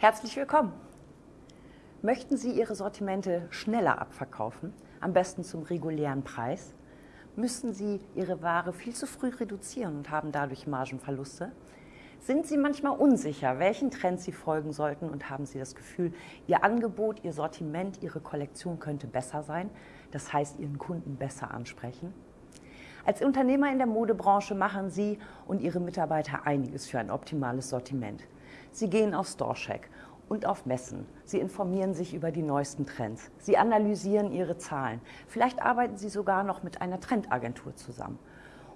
Herzlich willkommen! Möchten Sie Ihre Sortimente schneller abverkaufen, am besten zum regulären Preis? Müssen Sie Ihre Ware viel zu früh reduzieren und haben dadurch Margenverluste? Sind Sie manchmal unsicher, welchen Trends Sie folgen sollten und haben Sie das Gefühl, Ihr Angebot, Ihr Sortiment, Ihre Kollektion könnte besser sein, das heißt Ihren Kunden besser ansprechen? Als Unternehmer in der Modebranche machen Sie und Ihre Mitarbeiter einiges für ein optimales Sortiment. Sie gehen auf StoreCheck und auf Messen. Sie informieren sich über die neuesten Trends. Sie analysieren ihre Zahlen. Vielleicht arbeiten Sie sogar noch mit einer Trendagentur zusammen.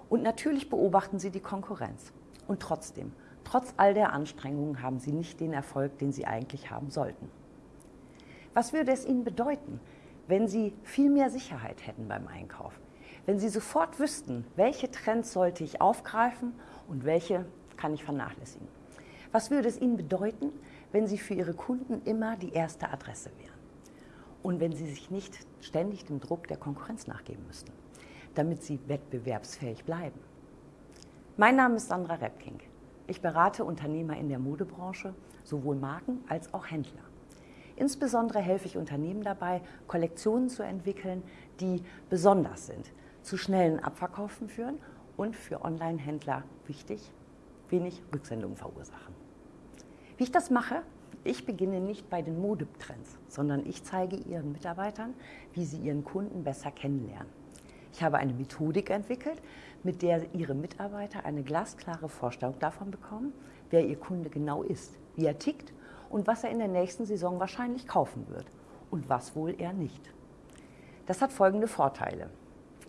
Und natürlich beobachten Sie die Konkurrenz. Und trotzdem, trotz all der Anstrengungen haben Sie nicht den Erfolg, den Sie eigentlich haben sollten. Was würde es Ihnen bedeuten, wenn Sie viel mehr Sicherheit hätten beim Einkauf? Wenn Sie sofort wüssten, welche Trends sollte ich aufgreifen und welche kann ich vernachlässigen? Was würde es Ihnen bedeuten, wenn Sie für Ihre Kunden immer die erste Adresse wären? Und wenn Sie sich nicht ständig dem Druck der Konkurrenz nachgeben müssten, damit Sie wettbewerbsfähig bleiben? Mein Name ist Sandra Repking. Ich berate Unternehmer in der Modebranche, sowohl Marken als auch Händler. Insbesondere helfe ich Unternehmen dabei, Kollektionen zu entwickeln, die besonders sind, zu schnellen Abverkaufen führen und für Online-Händler wichtig, wenig Rücksendungen verursachen. Wie ich das mache? Ich beginne nicht bei den Modetrends, sondern ich zeige Ihren Mitarbeitern, wie sie Ihren Kunden besser kennenlernen. Ich habe eine Methodik entwickelt, mit der Ihre Mitarbeiter eine glasklare Vorstellung davon bekommen, wer Ihr Kunde genau ist, wie er tickt und was er in der nächsten Saison wahrscheinlich kaufen wird und was wohl er nicht. Das hat folgende Vorteile.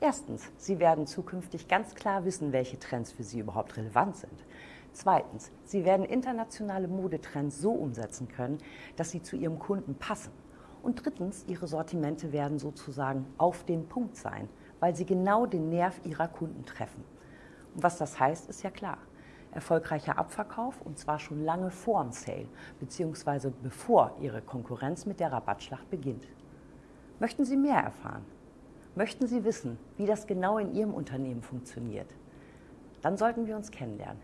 Erstens, Sie werden zukünftig ganz klar wissen, welche Trends für Sie überhaupt relevant sind. Zweitens, Sie werden internationale Modetrends so umsetzen können, dass sie zu Ihrem Kunden passen. Und drittens, Ihre Sortimente werden sozusagen auf den Punkt sein, weil sie genau den Nerv Ihrer Kunden treffen. Und was das heißt, ist ja klar. Erfolgreicher Abverkauf und zwar schon lange vor dem Sale, beziehungsweise bevor Ihre Konkurrenz mit der Rabattschlacht beginnt. Möchten Sie mehr erfahren? Möchten Sie wissen, wie das genau in Ihrem Unternehmen funktioniert? Dann sollten wir uns kennenlernen.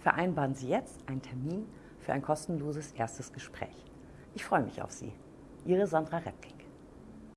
Vereinbaren Sie jetzt einen Termin für ein kostenloses erstes Gespräch. Ich freue mich auf Sie. Ihre Sandra Repking.